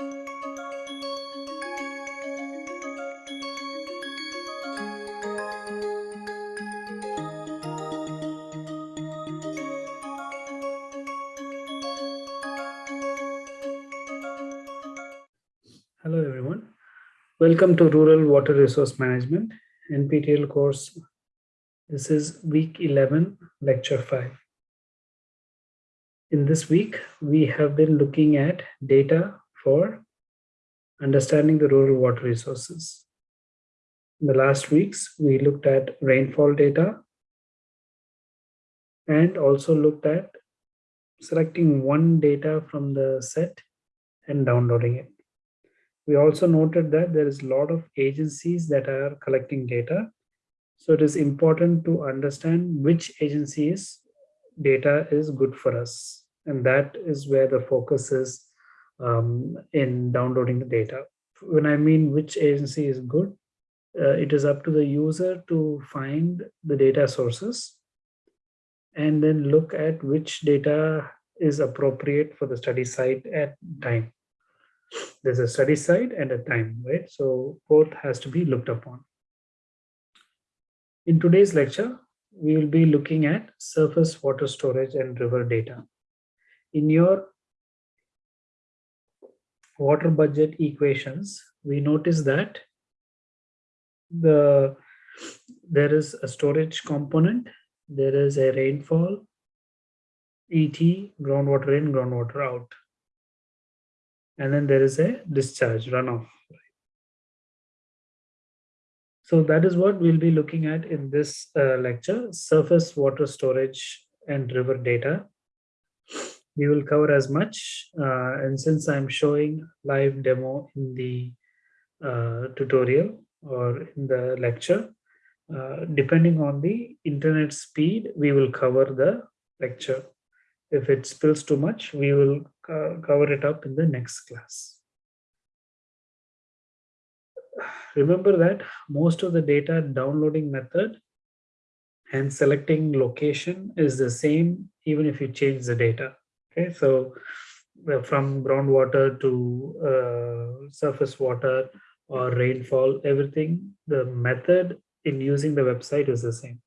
Hello, everyone. Welcome to Rural Water Resource Management, NPTEL course. This is week 11, lecture 5. In this week, we have been looking at data for understanding the rural water resources. In the last weeks, we looked at rainfall data and also looked at selecting one data from the set and downloading it we also noted that there is a lot of agencies that are collecting data. So it is important to understand which agencies data is good for us. And that is where the focus is um, in downloading the data. When I mean which agency is good, uh, it is up to the user to find the data sources and then look at which data is appropriate for the study site at time there's a study site and a time, right? So both has to be looked upon. In today's lecture, we will be looking at surface water storage and river data. In your water budget equations, we notice that the there is a storage component, there is a rainfall, ET, groundwater in, groundwater out and then there is a discharge runoff. So that is what we'll be looking at in this uh, lecture, surface water storage and river data. We will cover as much, uh, and since I'm showing live demo in the uh, tutorial or in the lecture, uh, depending on the internet speed, we will cover the lecture. If it spills too much, we will cover it up in the next class. Remember that most of the data downloading method and selecting location is the same even if you change the data. Okay, so uh, from groundwater to uh, surface water or rainfall, everything, the method in using the website is the same.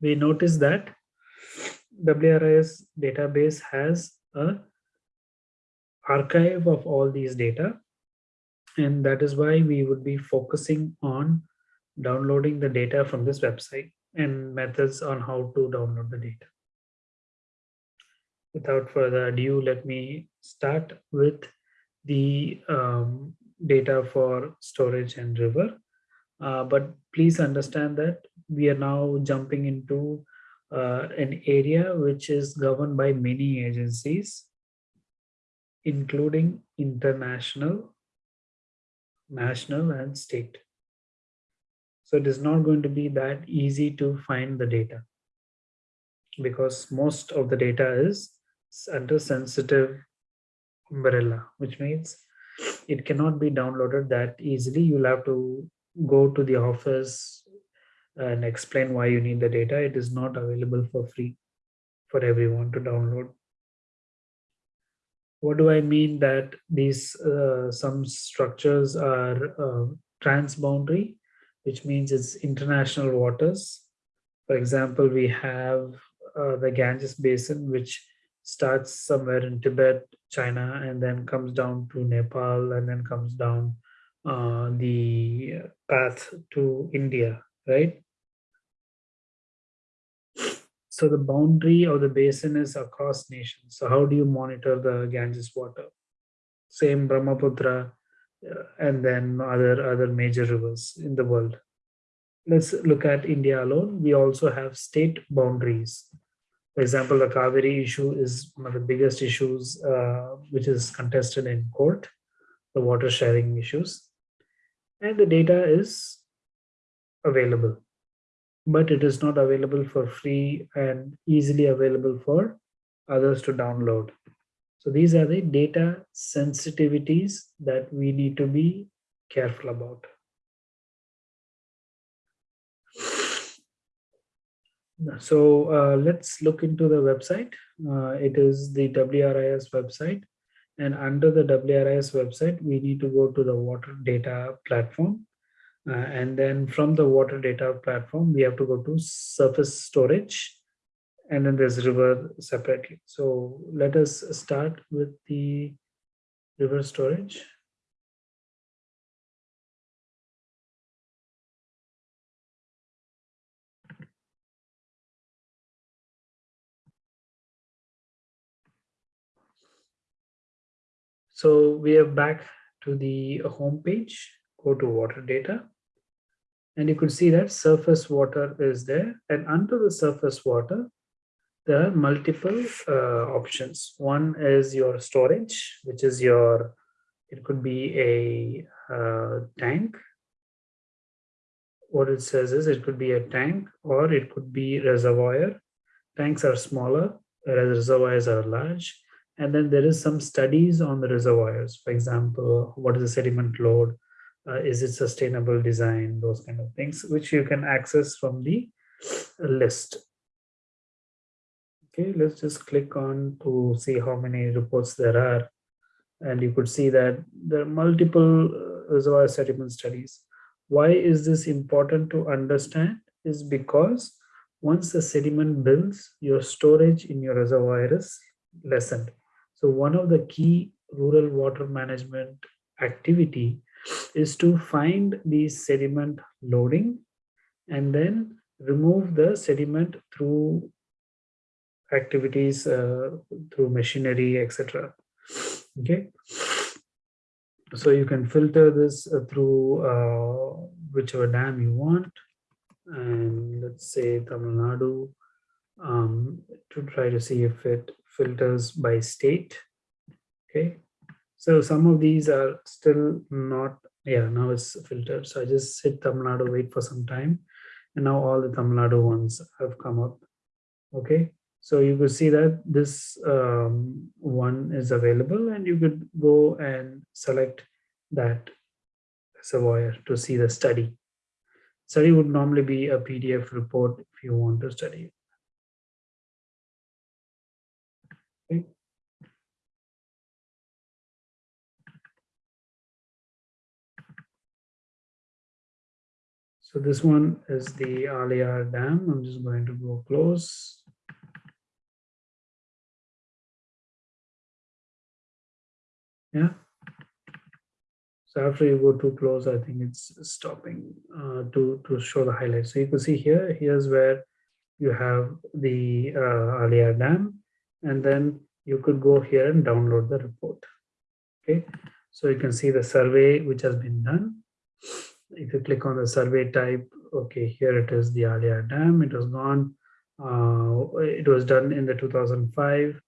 We notice that WRIS database has a archive of all these data. And that is why we would be focusing on downloading the data from this website and methods on how to download the data. Without further ado, let me start with the um, data for storage and river. Uh, but please understand that we are now jumping into uh, an area which is governed by many agencies, including international, national, and state. So it is not going to be that easy to find the data because most of the data is under sensitive umbrella, which means it cannot be downloaded that easily. You'll have to go to the office and explain why you need the data. It is not available for free for everyone to download. What do I mean that these uh, some structures are uh, transboundary, which means it's international waters. For example, we have uh, the Ganges Basin, which starts somewhere in Tibet, China, and then comes down to Nepal, and then comes down uh, the path to India, right? So the boundary of the basin is across nations. So how do you monitor the Ganges water? Same Brahmaputra and then other, other major rivers in the world. Let's look at India alone. We also have state boundaries. For example, the Kaveri issue is one of the biggest issues uh, which is contested in court, the water sharing issues. And the data is available but it is not available for free and easily available for others to download. So these are the data sensitivities that we need to be careful about. So uh, let's look into the website. Uh, it is the WRIS website. And under the WRIS website, we need to go to the water data platform. Uh, and then from the water data platform, we have to go to surface storage. And then there's river separately. So let us start with the river storage. So we are back to the home page, go to water data. And you could see that surface water is there. And under the surface water, there are multiple uh, options. One is your storage, which is your, it could be a uh, tank. What it says is it could be a tank or it could be reservoir. Tanks are smaller, whereas reservoirs are large and then there is some studies on the reservoirs. For example, what is the sediment load? Uh, is it sustainable design? Those kind of things, which you can access from the list. Okay, let's just click on to see how many reports there are. And you could see that there are multiple uh, reservoir sediment studies. Why is this important to understand? Is because once the sediment builds, your storage in your reservoir is lessened. So one of the key rural water management activity is to find the sediment loading and then remove the sediment through activities uh, through machinery etc okay so you can filter this uh, through uh, whichever dam you want and let's say Tamil Nadu um, to try to see if it filters by state. Okay, so some of these are still not, yeah, now it's filtered. So I just hit Tamil Nadu, wait for some time. And now all the Tamil Nadu ones have come up. Okay, so you could see that this um, one is available and you could go and select that reservoir to see the study. Study would normally be a PDF report if you want to study So this one is the Aliar Dam. I'm just going to go close. Yeah. So after you go too close, I think it's stopping uh, to, to show the highlights. So you can see here, here's where you have the uh, Dam, and then you could go here and download the report. Okay, so you can see the survey which has been done if you click on the survey type, okay, here it is the Aliar Dam. It was gone. Uh, it was done in the 2005.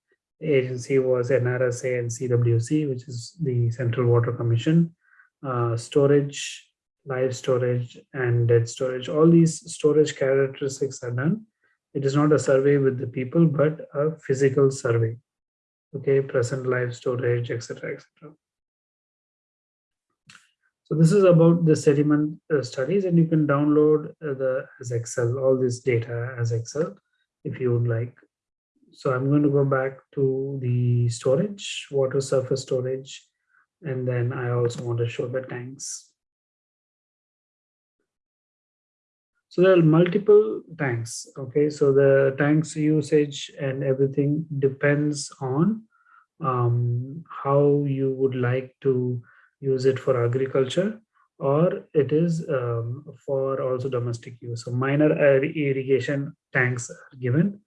Agency was NRSA and CWC, which is the Central Water Commission. Uh, storage, live storage, and dead storage. All these storage characteristics are done. It is not a survey with the people, but a physical survey. Okay, present live storage, etc., etc. So this is about the sediment uh, studies and you can download uh, the as Excel, all this data as Excel if you would like. So I'm going to go back to the storage, water surface storage, and then I also want to show the tanks. So there are multiple tanks. Okay, so the tanks usage and everything depends on um, how you would like to use it for agriculture or it is um, for also domestic use. So minor irrigation tanks are given.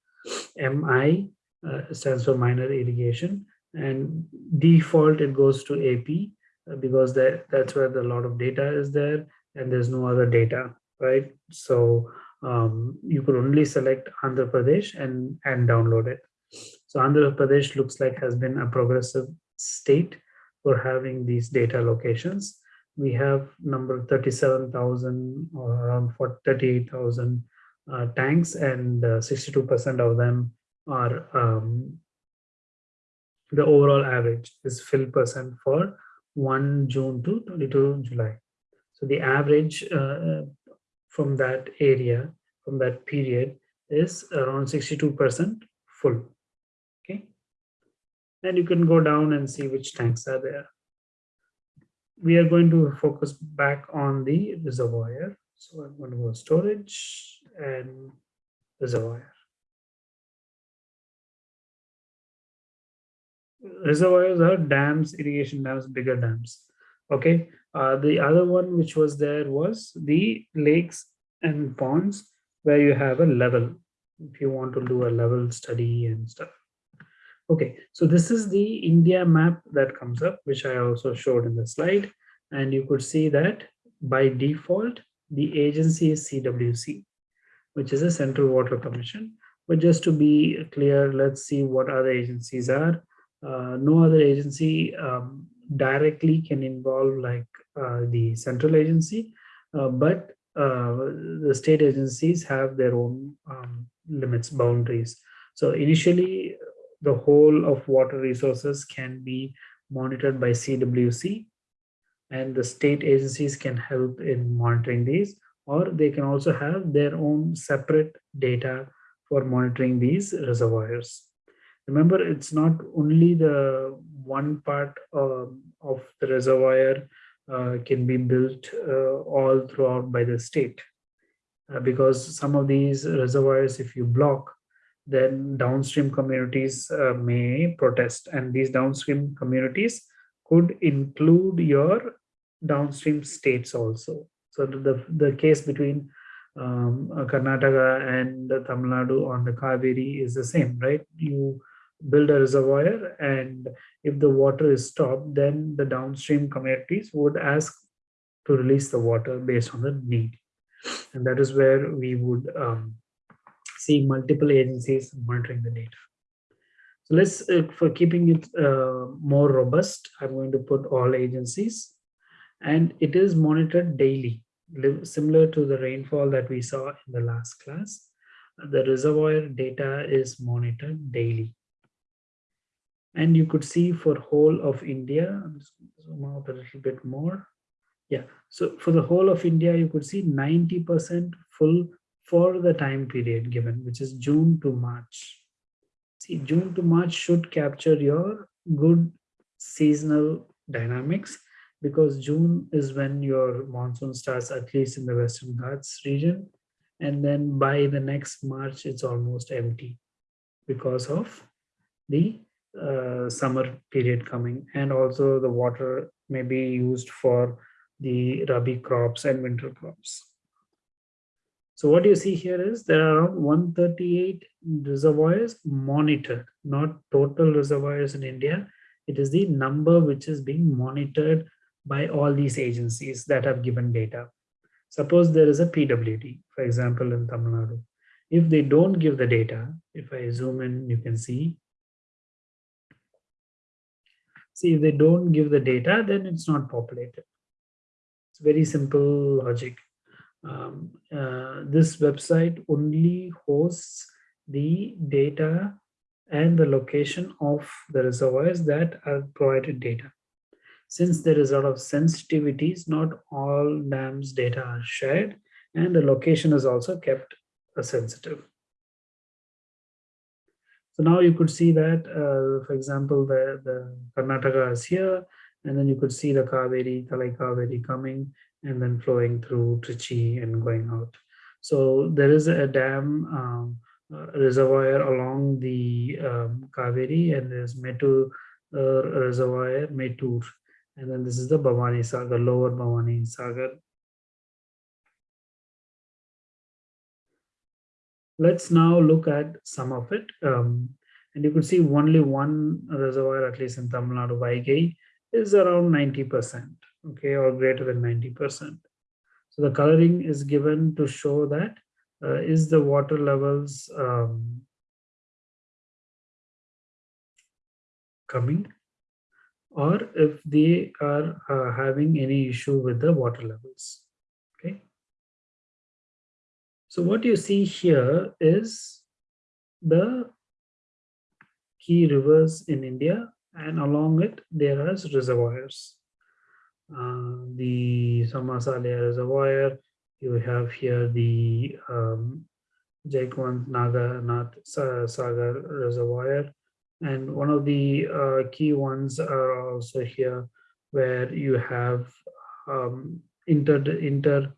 MI uh, stands for minor irrigation and default it goes to AP uh, because that, that's where the lot of data is there and there's no other data, right? So um, you could only select Andhra Pradesh and, and download it. So Andhra Pradesh looks like has been a progressive state for having these data locations. We have number 37,000 or around 38,000 uh, tanks and 62% uh, of them are um, the overall average is fill percent for 1 June to 22 July. So the average uh, from that area, from that period is around 62% full. Okay. And you can go down and see which tanks are there. We are going to focus back on the reservoir. So I'm going to go storage and reservoir. Reservoirs are dams, irrigation dams, bigger dams. Okay. Uh, the other one which was there was the lakes and ponds where you have a level if you want to do a level study and stuff. Okay, so this is the India map that comes up, which I also showed in the slide. And you could see that by default, the agency is CWC, which is a Central Water Commission. But just to be clear, let's see what other agencies are. Uh, no other agency um, directly can involve like uh, the central agency, uh, but uh, the state agencies have their own um, limits, boundaries. So initially, the whole of water resources can be monitored by CWC and the state agencies can help in monitoring these or they can also have their own separate data for monitoring these reservoirs. Remember, it's not only the one part uh, of the reservoir uh, can be built uh, all throughout by the state uh, because some of these reservoirs, if you block, then downstream communities uh, may protest and these downstream communities could include your downstream states also. So the, the case between um, Karnataka and Tamil Nadu on the Kaveri is the same, right? You build a reservoir and if the water is stopped, then the downstream communities would ask to release the water based on the need. And that is where we would um, see multiple agencies monitoring the data. So let's, uh, for keeping it uh, more robust, I'm going to put all agencies and it is monitored daily, similar to the rainfall that we saw in the last class. The reservoir data is monitored daily. And you could see for whole of India, I'm just zoom out a little bit more. Yeah, so for the whole of India, you could see 90% full for the time period given, which is June to March. See, June to March should capture your good seasonal dynamics because June is when your monsoon starts, at least in the Western Ghats region. And then by the next March, it's almost empty because of the uh, summer period coming. And also the water may be used for the Rabi crops and winter crops. So what you see here is there are around 138 reservoirs monitored, not total reservoirs in India. It is the number which is being monitored by all these agencies that have given data. Suppose there is a PWD, for example, in Tamil Nadu. If they don't give the data, if I zoom in, you can see. See, if they don't give the data, then it's not populated. It's very simple logic. Um, uh, this website only hosts the data and the location of the reservoirs that are provided data. Since there is a lot of sensitivities, not all dams data are shared and the location is also kept sensitive. So now you could see that, uh, for example, the, the Karnataka is here, and then you could see the Kaveri, Talai Kaveri coming and then flowing through Trichy and going out. So there is a dam um, uh, reservoir along the um, Kaveri and there's Metu uh, reservoir, Mettur. And then this is the Bhavani Sagar, lower Bhavani Sagar. Let's now look at some of it. Um, and you could see only one reservoir, at least in Tamil Nadu, Vaigai, is around 90%, okay, or greater than 90%. So the coloring is given to show that uh, is the water levels um, coming or if they are uh, having any issue with the water levels. Okay. So what you see here is the key rivers in India and along it there are reservoirs. Uh, the Samasalaya reservoir, you have here the um, Jayakwadi Naga Nath Sagar Reservoir. And one of the uh, key ones are also here where you have um, inter, inter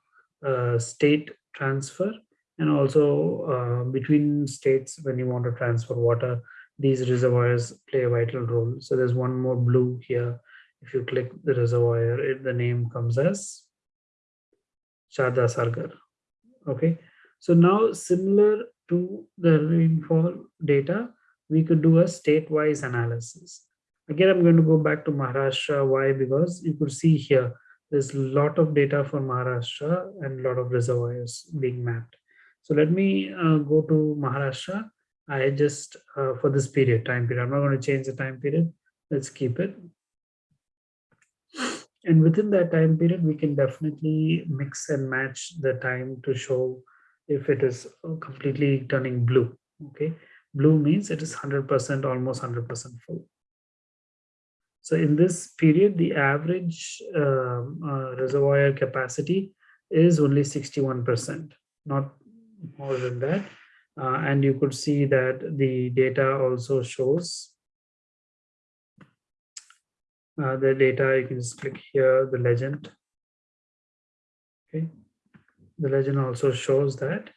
uh, state transfer and also uh, between states when you want to transfer water, these reservoirs play a vital role. So there's one more blue here. If you click the reservoir, it, the name comes as Shada Sargar. Okay, so now similar to the rainfall data, we could do a state-wise analysis. Again, I'm going to go back to Maharashtra. Why? Because you could see here, there's a lot of data for Maharashtra and a lot of reservoirs being mapped. So let me uh, go to Maharashtra. I just, uh, for this period, time period, I'm not going to change the time period. Let's keep it. And within that time period, we can definitely mix and match the time to show if it is completely turning blue. Okay, blue means it is 100%, almost 100% full. So in this period, the average um, uh, reservoir capacity is only 61%, not more than that. Uh, and you could see that the data also shows uh, the data. You can just click here, the legend. Okay, the legend also shows that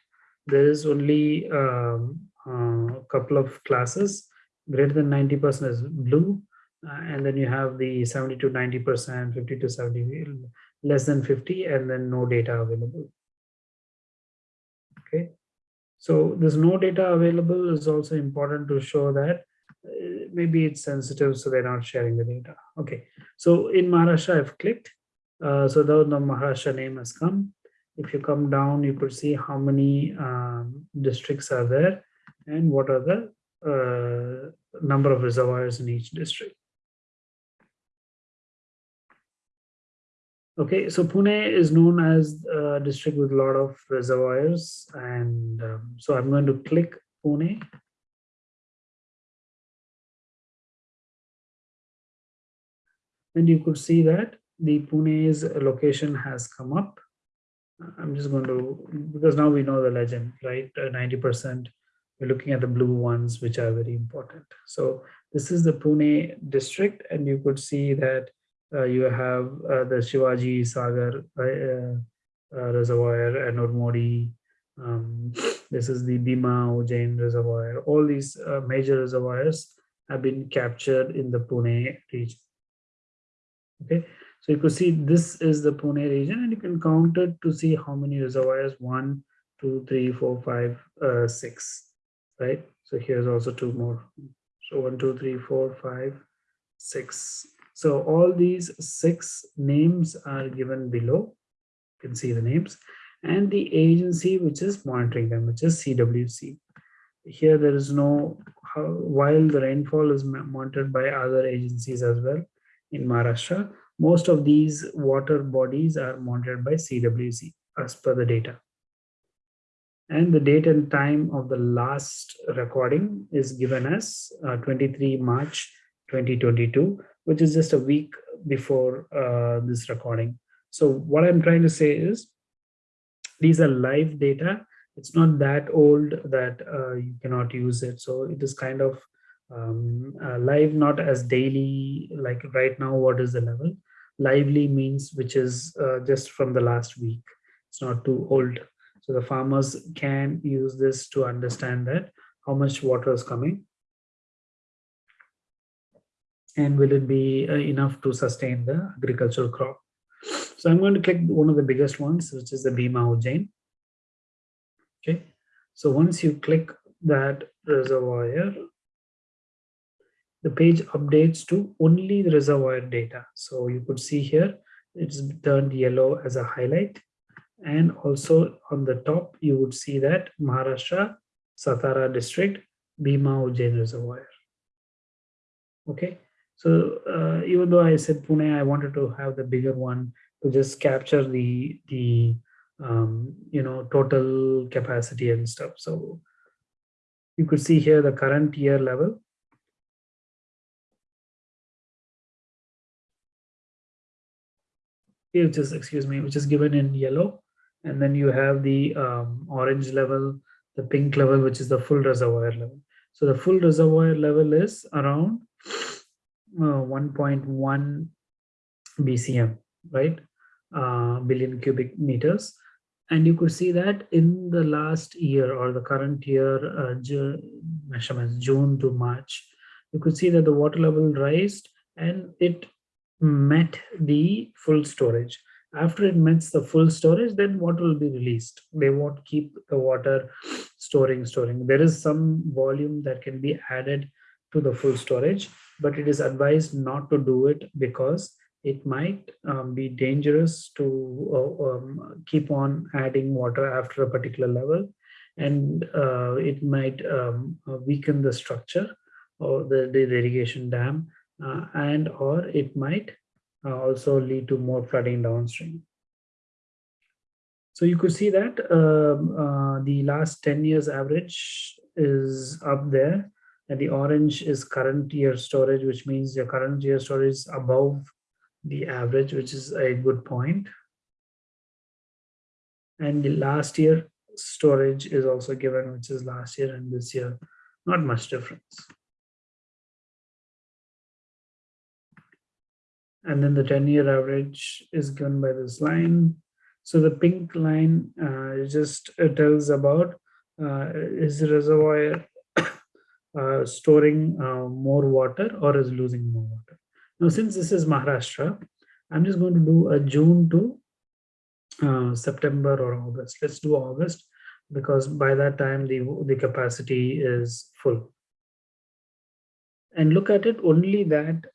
there is only um, a uh, couple of classes. Greater than 90% is blue uh, and then you have the 70 to 90 percent 50 to 70 less than 50 and then no data available. Okay? So there's no data available is also important to show that uh, maybe it's sensitive so they're not sharing the data. Okay. So in maharashtra i've clicked. Uh, so the, the maharashtra name has come if you come down you could see how many um, districts are there and what are the uh, number of reservoirs in each district Okay, so Pune is known as a district with a lot of reservoirs. And um, so I'm going to click Pune. And you could see that the Pune's location has come up. I'm just going to, because now we know the legend, right? 90%, uh, we're looking at the blue ones, which are very important. So this is the Pune district, and you could see that uh, you have uh, the Shivaji Sagar uh, reservoir and Urmodi. Um, this is the Bhima Ujani reservoir. All these major reservoirs have been captured in the Pune region. Okay, so you could see this is the Pune region and you can count it to see how many reservoirs, one, two, three, four, five, uh, six, right? So here's also two more. So one, two, three, four, five, six. So all these six names are given below. You can see the names and the agency which is monitoring them, which is CWC. Here there is no, while the rainfall is monitored by other agencies as well in Maharashtra, most of these water bodies are monitored by CWC as per the data. And the date and time of the last recording is given as uh, 23 March 2022 which is just a week before uh, this recording. So what I'm trying to say is these are live data. It's not that old that uh, you cannot use it. So it is kind of um, uh, live, not as daily, like right now, what is the level? Lively means which is uh, just from the last week. It's not too old. So the farmers can use this to understand that how much water is coming and will it be uh, enough to sustain the agricultural crop. So I'm going to click one of the biggest ones, which is the Bhima Ujani. Okay, so once you click that reservoir, the page updates to only the reservoir data. So you could see here, it's turned yellow as a highlight. And also on the top, you would see that Maharashtra, Satara district, Bhima Ujani reservoir. Okay, so uh, even though I said Pune, I wanted to have the bigger one to just capture the the um, you know total capacity and stuff. So you could see here the current year level. Which is excuse me, which is given in yellow, and then you have the um, orange level, the pink level, which is the full reservoir level. So the full reservoir level is around uh, 1.1 BCM, right? Uh, billion cubic meters. And you could see that in the last year or the current year uh, measurements, June to March, you could see that the water level raised and it met the full storage after it meets the full storage then water will be released. They won't keep the water storing storing. There is some volume that can be added to the full storage but it is advised not to do it because it might um, be dangerous to uh, um, keep on adding water after a particular level and uh, it might um, weaken the structure or the, the irrigation dam uh, and or it might uh, also lead to more flooding downstream. So you could see that um, uh, the last 10 years average is up there and the orange is current year storage, which means your current year storage is above the average, which is a good point. And the last year storage is also given, which is last year and this year, not much difference. And then the 10 year average is given by this line. So the pink line uh, just uh, tells about uh, is the reservoir uh, storing uh, more water or is losing more water. Now, since this is Maharashtra, I'm just going to do a June to uh, September or August. Let's do August because by that time the, the capacity is full. And look at it, only that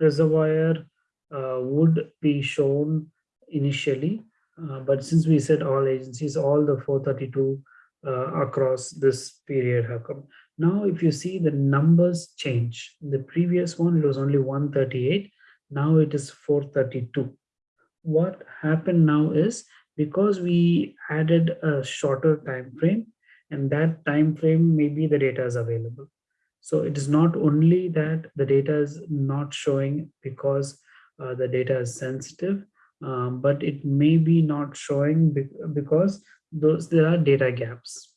reservoir would be shown initially. Uh, but since we said all agencies, all the 432 uh, across this period have come. Now, if you see the numbers change, the previous one, it was only 138. Now it is 432. What happened now is because we added a shorter time frame and that time frame, maybe the data is available. So it is not only that the data is not showing because uh, the data is sensitive, um, but it may be not showing be because those there are data gaps.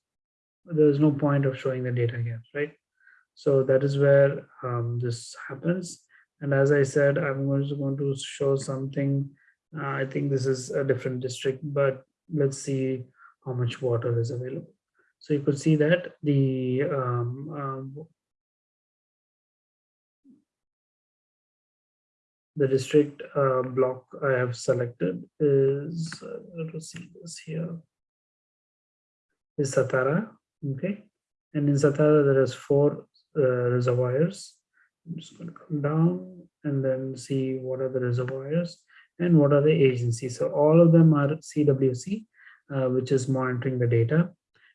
There's no point of showing the data gaps, right? So that is where um, this happens. And as I said, I'm also going to show something. Uh, I think this is a different district, but let's see how much water is available. So you could see that the um, the district uh, block I have selected is, uh, let us see this here, is Satara, okay? And in Satara, there is four uh, reservoirs. I'm just going to come down and then see what are the reservoirs and what are the agencies. So all of them are CWC, uh, which is monitoring the data.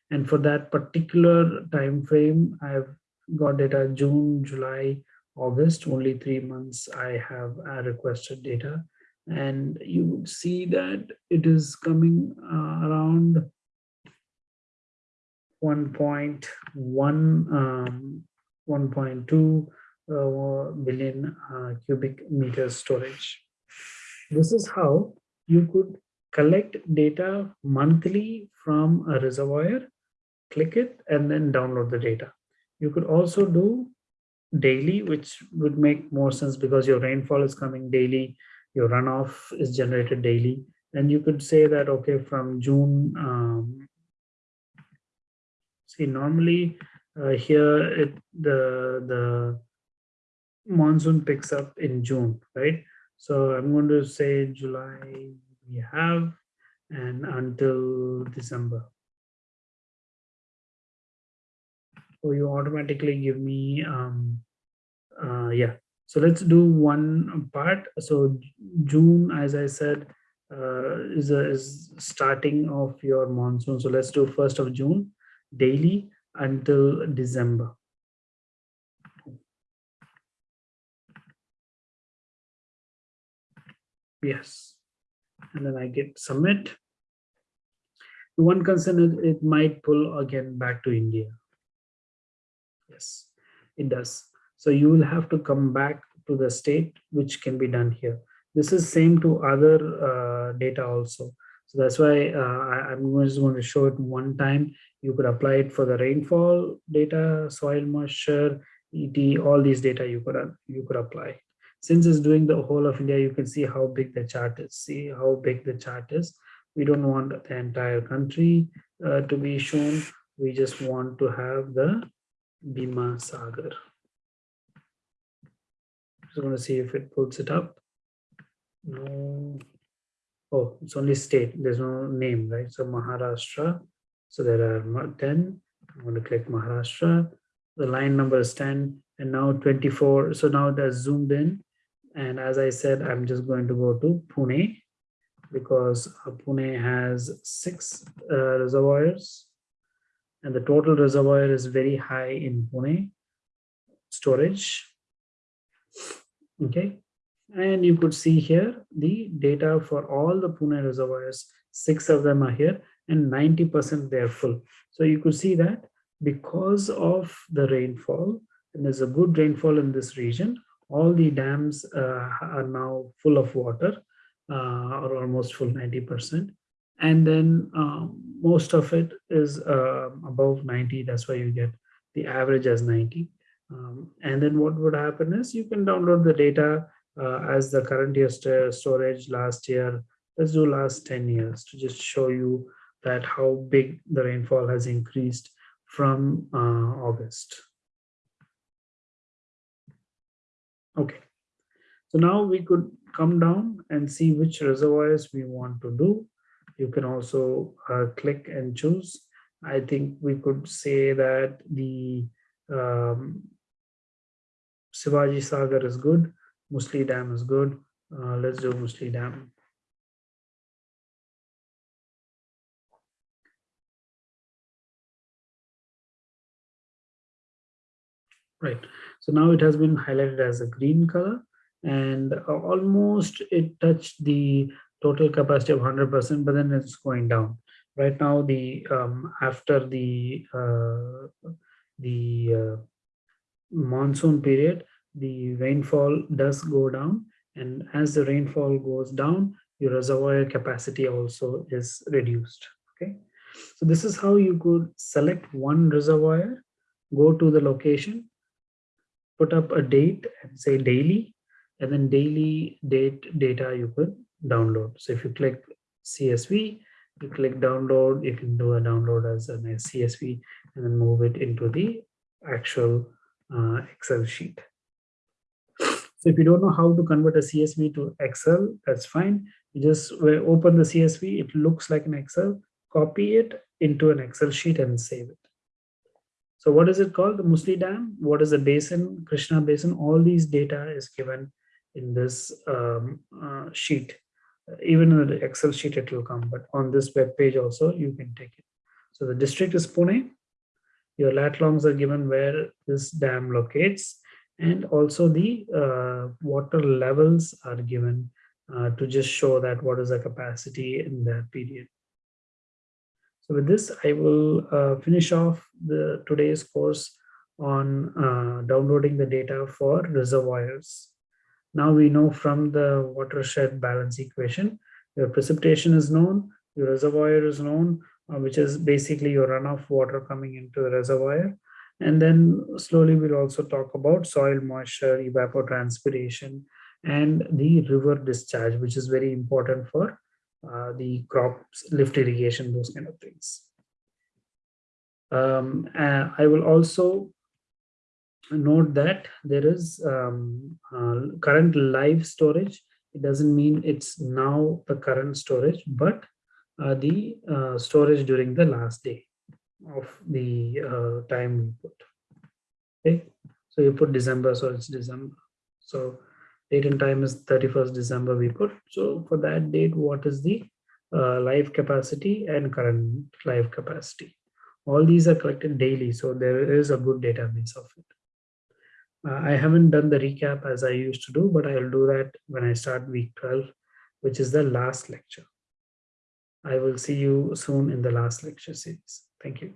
And for that particular time frame, I've got data June, July, August, only three months I have requested data. And you would see that it is coming uh, around 1.1, um, 1.2 uh, billion uh, cubic meters storage. This is how you could collect data monthly from a reservoir, click it, and then download the data. You could also do daily, which would make more sense because your rainfall is coming daily, your runoff is generated daily. And you could say that, okay, from June, um, see, normally uh, here it, the, the monsoon picks up in June, right? So I'm going to say July we have and until December. So you automatically give me um uh yeah. So let's do one part. So june as i said uh, is a, is starting of your monsoon. So let's do first of june daily until december. Yes. And then i get submit. One concern is it might pull again back to india Yes, it does. So you will have to come back to the state, which can be done here. This is same to other uh, data also. So that's why uh, I, am just going to show it one time. You could apply it for the rainfall data, soil moisture, ET, all these data you could, you could apply. Since it's doing the whole of India, you can see how big the chart is. See how big the chart is. We don't want the entire country uh, to be shown. We just want to have the Bhima Sagar. Just going to see if it pulls it up. No. Oh, it's only state. There's no name, right? So Maharashtra. So there are 10. I'm going to click Maharashtra. The line number is 10 and now 24. So now that's zoomed in. And as I said, I'm just going to go to Pune because Pune has six uh, reservoirs and the total reservoir is very high in Pune storage. Okay, and you could see here the data for all the Pune reservoirs, six of them are here and 90% they're full. So you could see that because of the rainfall, and there's a good rainfall in this region, all the dams uh, are now full of water uh, or almost full 90%. And then um, most of it is uh, above 90. That's why you get the average as 90. Um, and then what would happen is you can download the data uh, as the current year st storage last year. Let's do last 10 years to just show you that how big the rainfall has increased from uh, August. Okay, so now we could come down and see which reservoirs we want to do. You can also uh, click and choose. I think we could say that the um, Shivaji Sagar is good, Mulshi Dam is good. Uh, let's do Mulshi Dam. Right. So now it has been highlighted as a green color and uh, almost it touched the total capacity of 100%, but then it's going down. Right now, the um, after the uh, the uh, monsoon period, the rainfall does go down, and as the rainfall goes down, your reservoir capacity also is reduced. Okay, so this is how you could select one reservoir, go to the location, put up a date and say daily and then daily date data you could download. So if you click CSV, you click download, you can do a download as a CSV and then move it into the actual uh, Excel sheet. So if you don't know how to convert a CSV to Excel, that's fine. You just open the CSV, it looks like an Excel, copy it into an Excel sheet and save it. So what is it called? The Mulshi Dam. What is the basin? Krishna Basin. All these data is given in this um, uh, sheet. Even in the Excel sheet, it will come. But on this web page also, you can take it. So the district is Pune. Your lat longs are given where this dam locates. And also the uh, water levels are given uh, to just show that what is the capacity in that period. So with this, I will uh, finish off the today's course on uh, downloading the data for reservoirs. Now we know from the watershed balance equation, your precipitation is known, your reservoir is known, uh, which is basically your runoff water coming into the reservoir. And then slowly we'll also talk about soil moisture, evapotranspiration, and the river discharge, which is very important for uh, the crops, lift irrigation, those kind of things. Um, I will also note that there is um, uh, current live storage. It doesn't mean it's now the current storage, but uh, the uh, storage during the last day of the uh, time we put. Okay, so you put December, so it's December. So date and time is 31st December we put. So for that date, what is the uh, live capacity and current live capacity? All these are collected daily, so there is a good database of it. Uh, I haven't done the recap as I used to do, but I'll do that when I start week 12, which is the last lecture. I will see you soon in the last lecture series. Thank you.